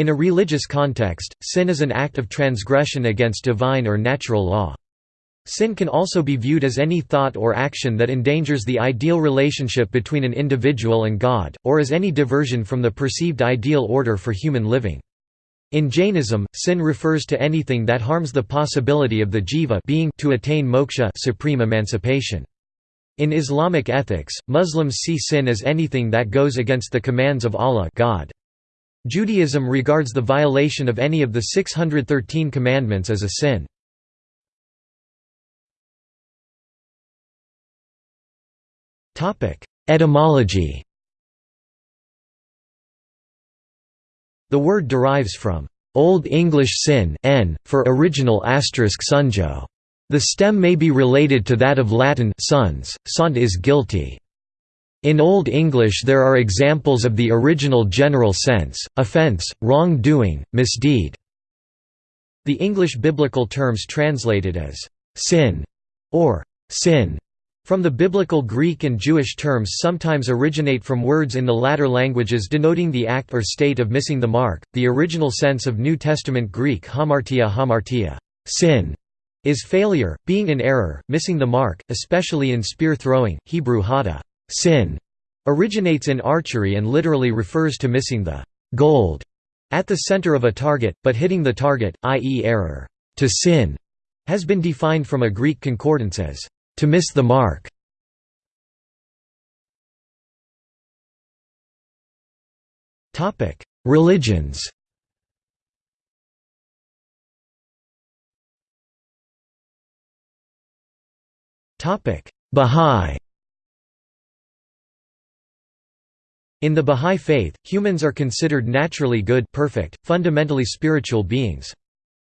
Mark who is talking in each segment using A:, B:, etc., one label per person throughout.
A: In a religious context, sin is an act of transgression against divine or natural law. Sin can also be viewed as any thought or action that endangers the ideal relationship between an individual and God, or as any diversion from the perceived ideal order for human living. In Jainism, sin refers to anything that harms the possibility of the jiva being to attain moksha supreme emancipation. In Islamic ethics, Muslims see sin as anything that goes against the commands of Allah God. Judaism regards the violation of any of the 613 commandments as a sin. Etymology The word derives from Old English sin n, for original asterisk sunjo. The stem may be related to that of Latin sons, sont is guilty. In Old English there are examples of the original general sense, offense, wrong-doing, misdeed. The English biblical terms translated as sin or sin from the biblical Greek and Jewish terms sometimes originate from words in the latter languages denoting the act or state of missing the mark. The original sense of New Testament Greek hamartia hamartia, sin, is failure, being in error, missing the mark, especially in spear throwing. Hebrew hada, Sin originates in archery and literally refers to missing the gold at the center of a target, but hitting the target, i.e. error. To sin has been defined from a Greek concordance as to miss the mark. Topic: Religions. Topic: Bahá'í In the Bahá'í Faith, humans are considered naturally good perfect, fundamentally spiritual beings.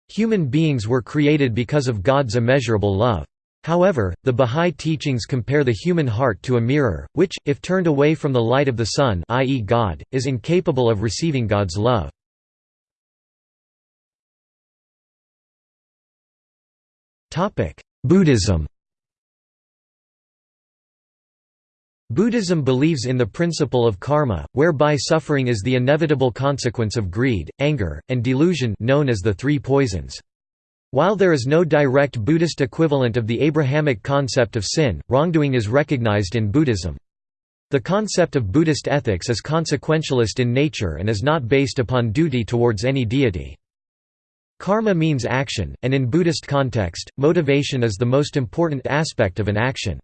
A: Human beings were created because of God's immeasurable love. However, the Bahá'í teachings compare the human heart to a mirror, which, if turned away from the light of the sun i.e. God, is incapable of receiving God's love. Buddhism Buddhism believes in the principle of karma, whereby suffering is the inevitable consequence of greed, anger, and delusion known as the three poisons. While there is no direct Buddhist equivalent of the Abrahamic concept of sin, wrongdoing is recognized in Buddhism. The concept of Buddhist ethics is consequentialist in nature and is not based upon duty towards any deity. Karma means action, and in Buddhist context, motivation is the most important aspect of an action.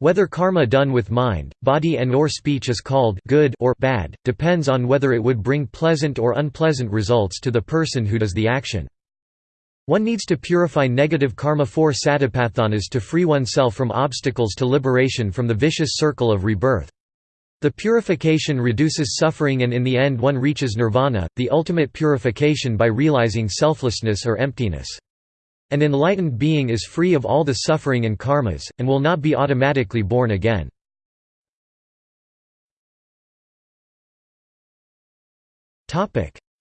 A: Whether karma done with mind, body and or speech is called good or bad, depends on whether it would bring pleasant or unpleasant results to the person who does the action. One needs to purify negative karma for satipathanas to free oneself from obstacles to liberation from the vicious circle of rebirth. The purification reduces suffering and in the end one reaches nirvana, the ultimate purification by realizing selflessness or emptiness. An enlightened being is free of all the suffering and karmas, and will not be automatically born again.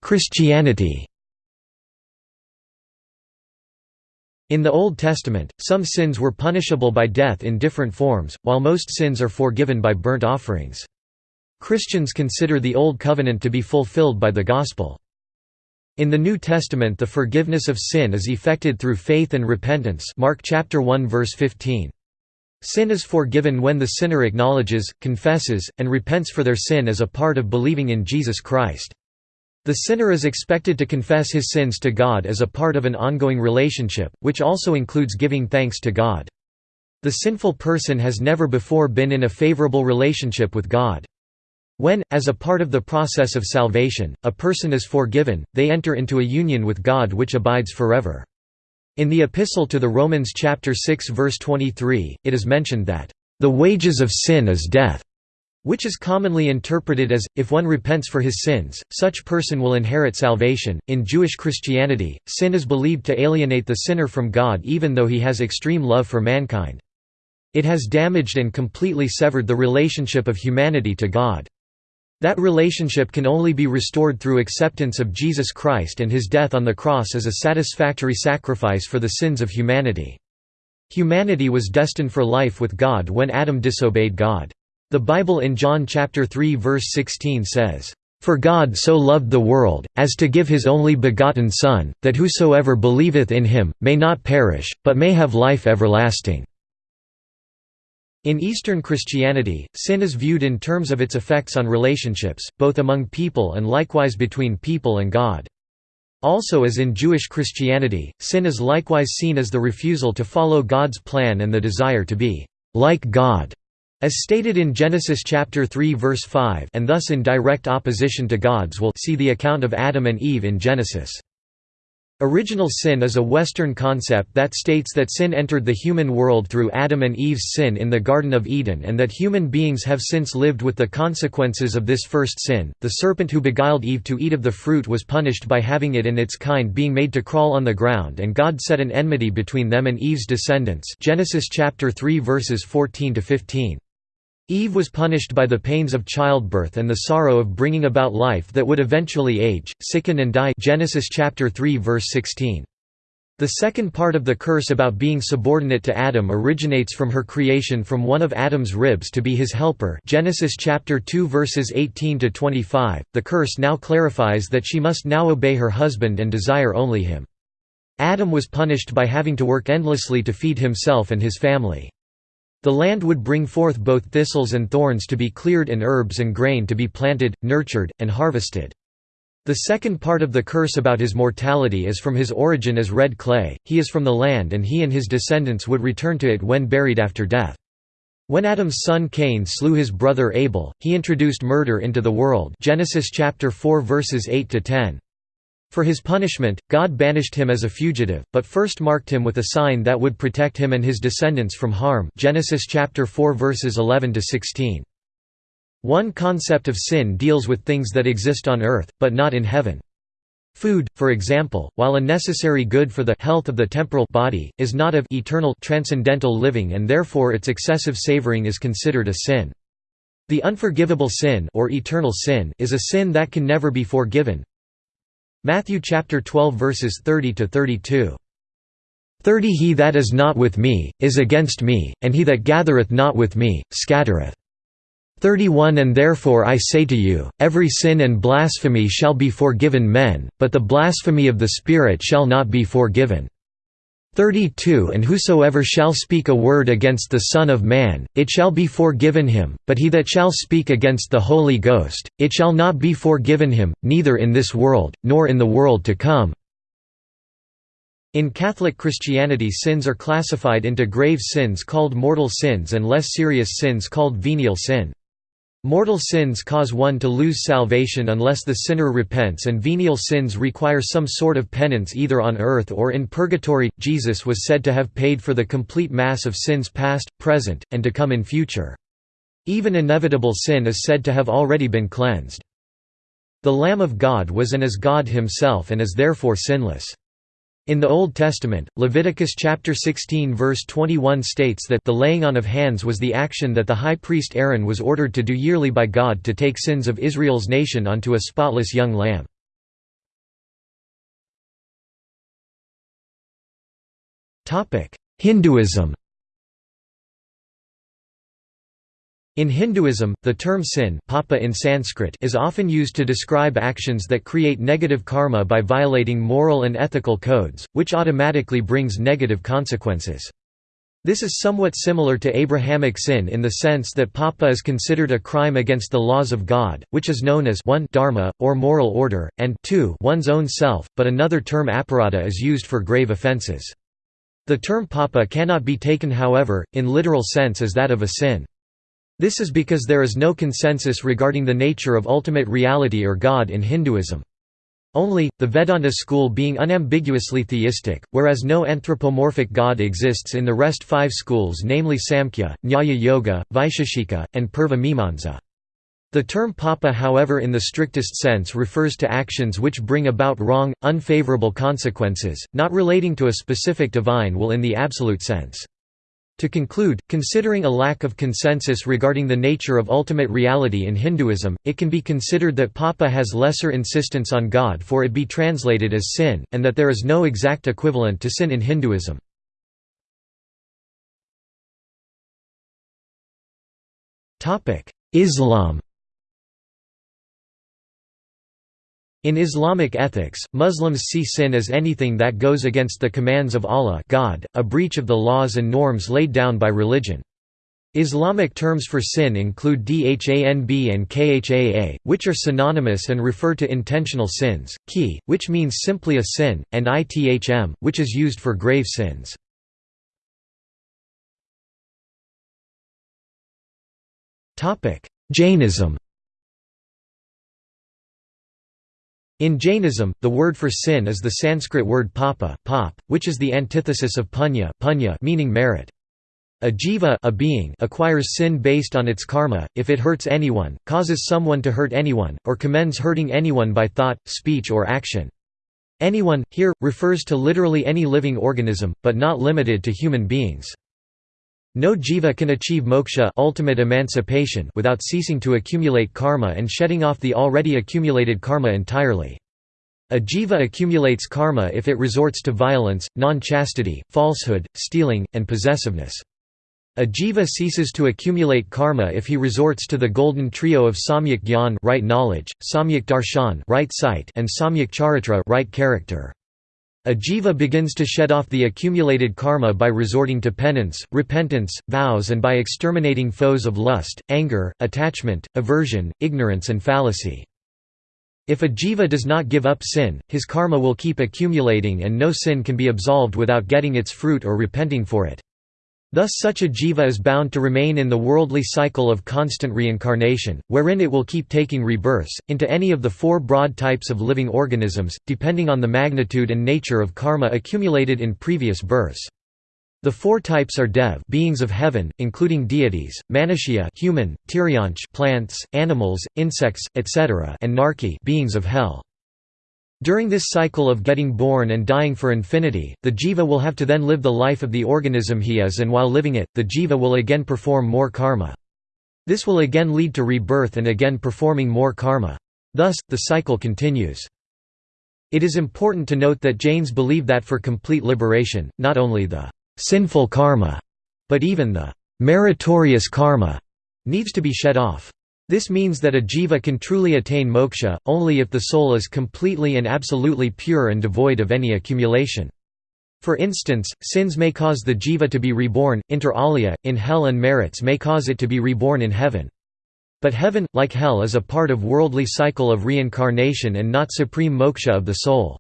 A: Christianity In the Old Testament, some sins were punishable by death in different forms, while most sins are forgiven by burnt offerings. Christians consider the Old Covenant to be fulfilled by the Gospel. In the New Testament the forgiveness of sin is effected through faith and repentance Mark chapter 1 verse 15. Sin is forgiven when the sinner acknowledges, confesses, and repents for their sin as a part of believing in Jesus Christ. The sinner is expected to confess his sins to God as a part of an ongoing relationship, which also includes giving thanks to God. The sinful person has never before been in a favorable relationship with God. When, as a part of the process of salvation, a person is forgiven, they enter into a union with God which abides forever. In the Epistle to the Romans chapter 6 verse 23, it is mentioned that, "...the wages of sin is death." which is commonly interpreted as, if one repents for his sins, such person will inherit salvation. In Jewish Christianity, sin is believed to alienate the sinner from God even though he has extreme love for mankind. It has damaged and completely severed the relationship of humanity to God. That relationship can only be restored through acceptance of Jesus Christ and his death on the cross as a satisfactory sacrifice for the sins of humanity. Humanity was destined for life with God when Adam disobeyed God. The Bible in John chapter 3 verse 16 says, For God so loved the world, as to give his only begotten Son, that whosoever believeth in him, may not perish, but may have life everlasting." In Eastern Christianity, sin is viewed in terms of its effects on relationships, both among people and likewise between people and God. Also as in Jewish Christianity, sin is likewise seen as the refusal to follow God's plan and the desire to be «like God» As stated in Genesis chapter 3 verse 5 and thus in direct opposition to God's will see the account of Adam and Eve in Genesis. Original sin is a Western concept that states that sin entered the human world through Adam and Eve's sin in the Garden of Eden and that human beings have since lived with the consequences of this first sin. The serpent who beguiled Eve to eat of the fruit was punished by having it and its kind being made to crawl on the ground and God set an enmity between them and Eve's descendants. Genesis chapter 3 verses 14 to 15. Eve was punished by the pains of childbirth and the sorrow of bringing about life that would eventually age, sicken and die Genesis chapter 3 verse 16. The second part of the curse about being subordinate to Adam originates from her creation from one of Adam's ribs to be his helper Genesis chapter 2 verses 18 to 25. The curse now clarifies that she must now obey her husband and desire only him. Adam was punished by having to work endlessly to feed himself and his family. The land would bring forth both thistles and thorns to be cleared and herbs and grain to be planted, nurtured, and harvested. The second part of the curse about his mortality is from his origin as red clay, he is from the land and he and his descendants would return to it when buried after death. When Adam's son Cain slew his brother Abel, he introduced murder into the world Genesis chapter 4 verses 8 to 10. For his punishment, God banished him as a fugitive, but first marked him with a sign that would protect him and his descendants from harm Genesis chapter 4 verses 11 to 16. One concept of sin deals with things that exist on earth, but not in heaven. Food, for example, while a necessary good for the health of the temporal body, is not of eternal transcendental living and therefore its excessive savoring is considered a sin. The unforgivable sin or eternal sin is a sin that can never be forgiven, Matthew chapter 12 verses 30 to 32. 30 He that is not with me, is against me, and he that gathereth not with me, scattereth. 31 And therefore I say to you, every sin and blasphemy shall be forgiven men, but the blasphemy of the Spirit shall not be forgiven. 32 And whosoever shall speak a word against the Son of Man, it shall be forgiven him, but he that shall speak against the Holy Ghost, it shall not be forgiven him, neither in this world, nor in the world to come." In Catholic Christianity sins are classified into grave sins called mortal sins and less serious sins called venial sin. Mortal sins cause one to lose salvation unless the sinner repents, and venial sins require some sort of penance either on earth or in purgatory. Jesus was said to have paid for the complete mass of sins past, present, and to come in future. Even inevitable sin is said to have already been cleansed. The Lamb of God was and is God himself and is therefore sinless. In the Old Testament, Leviticus chapter 16 verse 21 states that the laying on of hands was the action that the high priest Aaron was ordered to do yearly by God to take sins of Israel's nation onto a spotless young lamb. Hinduism In Hinduism, the term sin papa in Sanskrit is often used to describe actions that create negative karma by violating moral and ethical codes, which automatically brings negative consequences. This is somewhat similar to Abrahamic sin in the sense that papa is considered a crime against the laws of God, which is known as 1 dharma, or moral order, and 2 one's own self, but another term aparada is used for grave offenses. The term papa cannot be taken however, in literal sense as that of a sin. This is because there is no consensus regarding the nature of ultimate reality or God in Hinduism. Only, the Vedanta school being unambiguously theistic, whereas no anthropomorphic god exists in the rest five schools namely Samkhya, Nyaya Yoga, Vaisheshika, and Purva. The term papa however in the strictest sense refers to actions which bring about wrong, unfavorable consequences, not relating to a specific divine will in the absolute sense. To conclude, considering a lack of consensus regarding the nature of ultimate reality in Hinduism, it can be considered that Papa has lesser insistence on God for it be translated as sin, and that there is no exact equivalent to sin in Hinduism. Islam In Islamic ethics, Muslims see sin as anything that goes against the commands of Allah God, a breach of the laws and norms laid down by religion. Islamic terms for sin include dhanb and khaa, which are synonymous and refer to intentional sins, ki, which means simply a sin, and ithm, which is used for grave sins. Jainism In Jainism, the word for sin is the Sanskrit word papa pop, which is the antithesis of punya, punya meaning merit. A jiva a being acquires sin based on its karma, if it hurts anyone, causes someone to hurt anyone, or commends hurting anyone by thought, speech or action. Anyone, here, refers to literally any living organism, but not limited to human beings. No jiva can achieve moksha ultimate emancipation without ceasing to accumulate karma and shedding off the already accumulated karma entirely. A jiva accumulates karma if it resorts to violence, non-chastity, falsehood, stealing, and possessiveness. A jiva ceases to accumulate karma if he resorts to the golden trio of samyak gyan right knowledge, samyak darshan right sight, and samyak charitra right character. A jiva begins to shed off the accumulated karma by resorting to penance, repentance, vows and by exterminating foes of lust, anger, attachment, aversion, ignorance and fallacy. If a jiva does not give up sin, his karma will keep accumulating and no sin can be absolved without getting its fruit or repenting for it. Thus such a jiva is bound to remain in the worldly cycle of constant reincarnation, wherein it will keep taking rebirths, into any of the four broad types of living organisms, depending on the magnitude and nature of karma accumulated in previous births. The four types are dev beings of heaven, including deities, manushya human, tiryanch plants, animals, insects, etc. and narki beings of hell. During this cycle of getting born and dying for infinity, the jiva will have to then live the life of the organism he is and while living it, the jiva will again perform more karma. This will again lead to rebirth and again performing more karma. Thus, the cycle continues. It is important to note that Jains believe that for complete liberation, not only the sinful karma, but even the meritorious karma needs to be shed off. This means that a jiva can truly attain moksha, only if the soul is completely and absolutely pure and devoid of any accumulation. For instance, sins may cause the jiva to be reborn, inter alia, in hell and merits may cause it to be reborn in heaven. But heaven, like hell is a part of worldly cycle of reincarnation and not supreme moksha of the soul.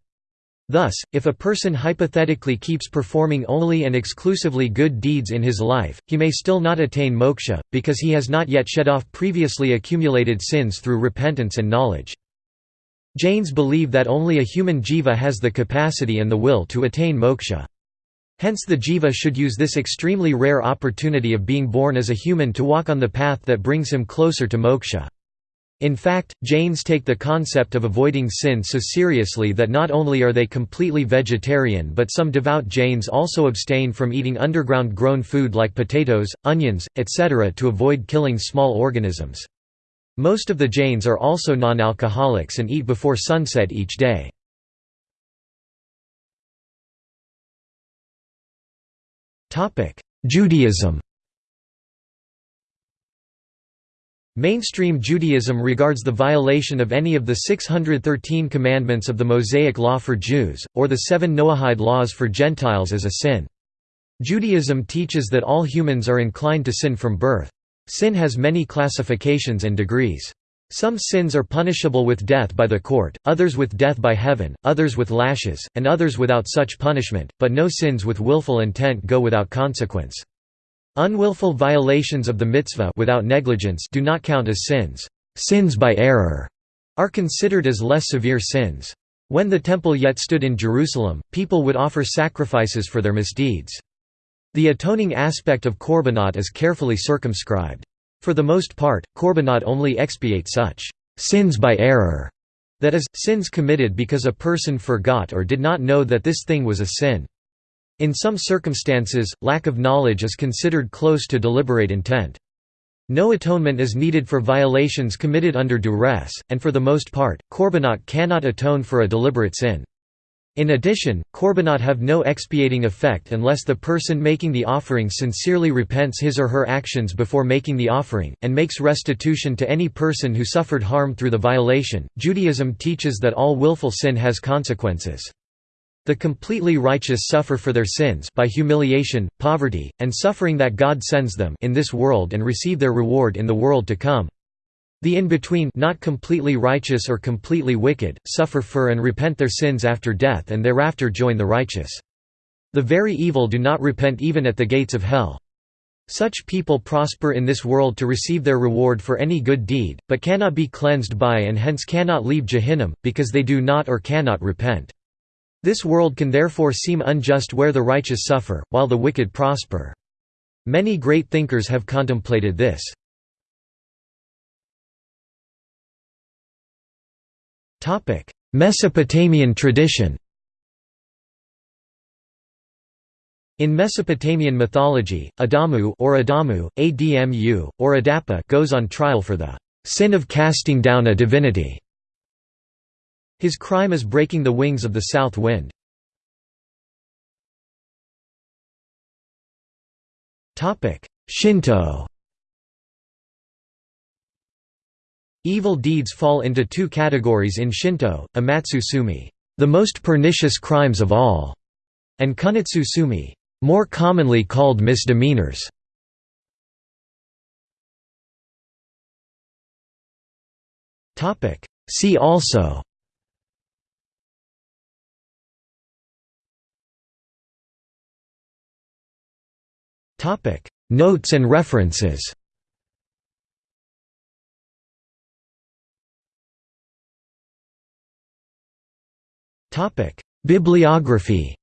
A: Thus, if a person hypothetically keeps performing only and exclusively good deeds in his life, he may still not attain moksha, because he has not yet shed off previously accumulated sins through repentance and knowledge. Jains believe that only a human jiva has the capacity and the will to attain moksha. Hence the jiva should use this extremely rare opportunity of being born as a human to walk on the path that brings him closer to moksha. In fact, Jains take the concept of avoiding sin so seriously that not only are they completely vegetarian but some devout Jains also abstain from eating underground grown food like potatoes, onions, etc. to avoid killing small organisms. Most of the Jains are also non-alcoholics and eat before sunset each day. Judaism Mainstream Judaism regards the violation of any of the 613 commandments of the Mosaic Law for Jews, or the seven Noahide laws for Gentiles as a sin. Judaism teaches that all humans are inclined to sin from birth. Sin has many classifications and degrees. Some sins are punishable with death by the court, others with death by heaven, others with lashes, and others without such punishment, but no sins with willful intent go without consequence. Unwillful violations of the mitzvah without negligence do not count as sins. Sins by error are considered as less severe sins. When the temple yet stood in Jerusalem, people would offer sacrifices for their misdeeds. The atoning aspect of korbanot is carefully circumscribed. For the most part, korbanot only expiate such sins by error, that is, sins committed because a person forgot or did not know that this thing was a sin. In some circumstances, lack of knowledge is considered close to deliberate intent. No atonement is needed for violations committed under duress, and for the most part, korbanot cannot atone for a deliberate sin. In addition, korbanot have no expiating effect unless the person making the offering sincerely repents his or her actions before making the offering, and makes restitution to any person who suffered harm through the violation. Judaism teaches that all willful sin has consequences. The completely righteous suffer for their sins by humiliation, poverty, and suffering that God sends them in this world and receive their reward in the world to come. The in-between not completely righteous or completely wicked, suffer for and repent their sins after death and thereafter join the righteous. The very evil do not repent even at the gates of hell. Such people prosper in this world to receive their reward for any good deed, but cannot be cleansed by and hence cannot leave Jehannam, because they do not or cannot repent. This world can therefore seem unjust where the righteous suffer, while the wicked prosper. Many great thinkers have contemplated this. Mesopotamian tradition In Mesopotamian mythology, Adamu or Adamu, Admu, or Adapa goes on trial for the sin of casting down a divinity. His crime is breaking the wings of the south wind. Shinto Evil deeds fall into two categories in Shinto, amatsu tsumi, the most pernicious crimes of all, and kunitsu tsumi, more commonly called misdemeanors. See also Notes and references Bibliography.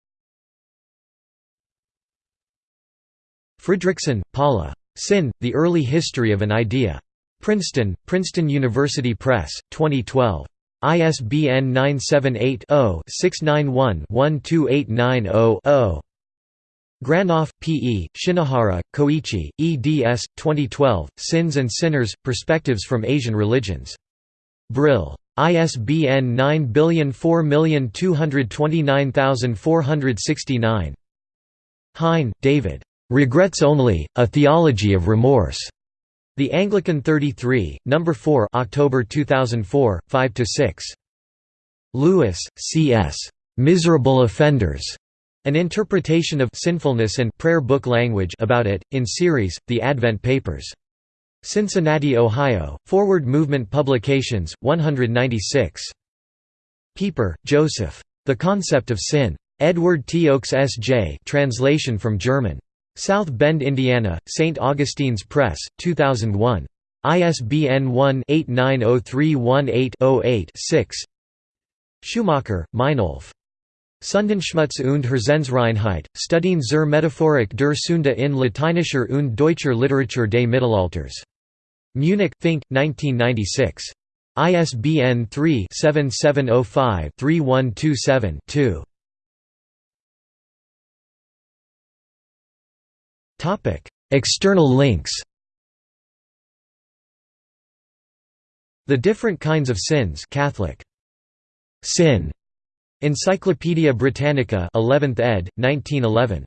A: Fredriksen, Paula. Sin: The Early History of an Idea. Princeton: Princeton University Press, 2012. ISBN 978-0-691-12890-0. Granoff, P. E., Shinohara, Koichi, eds. 2012, Sins and Sinners, Perspectives from Asian Religions. Brill. ISBN 9004229469. Hein, David. Regrets Only, A Theology of Remorse. The Anglican 33, No. 4 October 2004, 5–6. Lewis, C. S. Miserable Offenders. An interpretation of sinfulness and prayer book language about it, in series, The Advent Papers. Cincinnati, Ohio, Forward Movement Publications, 196. Pieper, Joseph. The Concept of Sin. Edward T. Oakes S.J. Translation from German. South Bend, Indiana, St. Augustine's Press, 2001. ISBN 1-890318-08-6 Schumacher, Meinolf. Sundenschmutz und Herzensreinheit, Studien zur Metaphorik der Sünde in lateinischer und deutscher Literatur des Mittelalters. Munich, Fink, 1996. ISBN 3-7705-3127-2. External links The Different Kinds of Sins Catholic. Sin. Encyclopædia Britannica 11th ed., 1911.